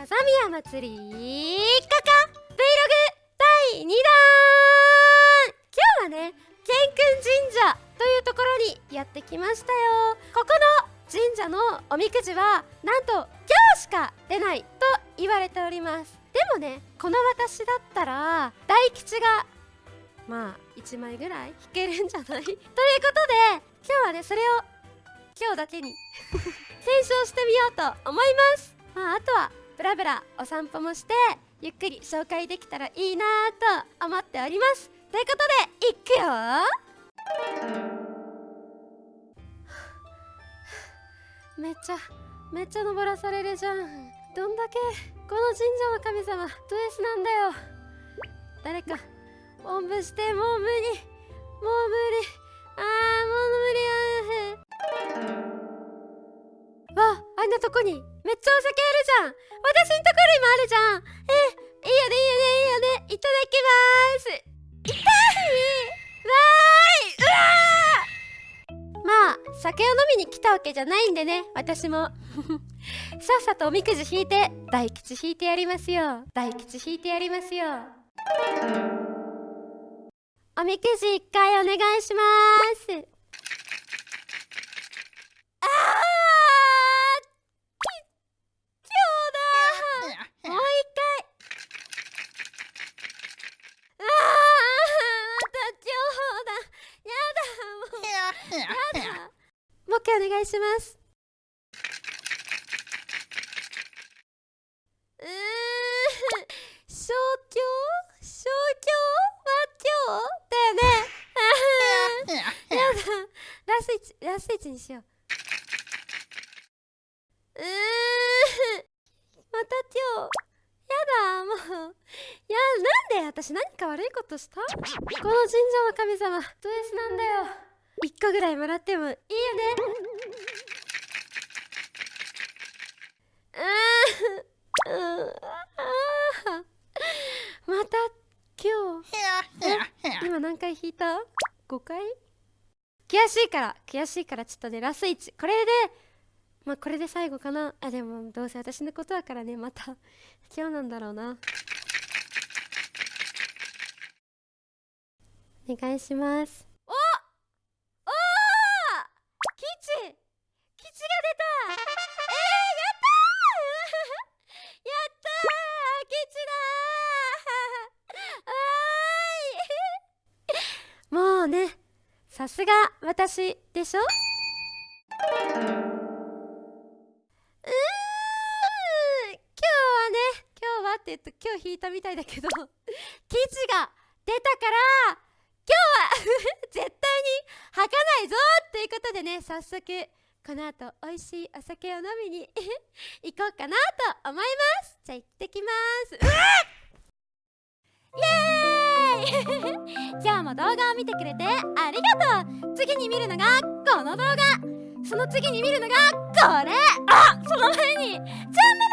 風宮祭りカカ Vlog 第2弾今日はね健君神社というところにやってきましたよここの神社のおみくじはなんと今日しか出ないと言われております。でもねこの私だったら大吉がまあ1枚ぐらい引けるんじゃないということで今日はねそれを今日だけに検証してみようと思います。まああとはブラブラお散歩もしてゆっくり紹介できたらいいなと思っております。ということでいくよ。めっちゃめっちゃ登らされるじゃん。どんだけこの神社の神様ド S なんだよ。誰かおんぶしてもう無理。もう無理。あーもう無んなとこにめっちゃお酒あるじゃん。私んところにもあるじゃん。えいいよねいいよねいいよね。いただきます。痛い。わーい。うわー。まあ酒を飲みに来たわけじゃないんでね。私も。さっさとおみくじ引いて大吉引いてやりますよ。大吉引いてやりますよ。おみくじ一回お願いしますあーき今日だもう一回あーまた今日だやだもうやだもう一回お願いします。うーん小教小教和教だよね。やだ。ラスイチラスイチにしよう。うーんまた今日やだもう。いやなんで私何か悪いことした？この神社の神様ド S なんだよ1個ぐらいもらってもいいよね。うーん。うーん。あまた今日。今何回引いた ?5 回？悔しいから。悔しいからちょっとねラス1これでまあこれで最後かな。あでもどうせ私のことだからね。また。今日なんだろうな。お願いします。ーはーいもうね。さすが私でしょ？うーん今日はね今日はって言うと今日引いたみたいだけど 記事が出たから今日は 絶対に吐かないぞということでね早速この後美味しいお酒を飲みに 行こうかなと思います。じゃあ行ってきます。うわイエーイ 今日も動画を見てくれてありがとう。次に見るのがこの動画。その次に見るのがこれ。あその前にチャンネル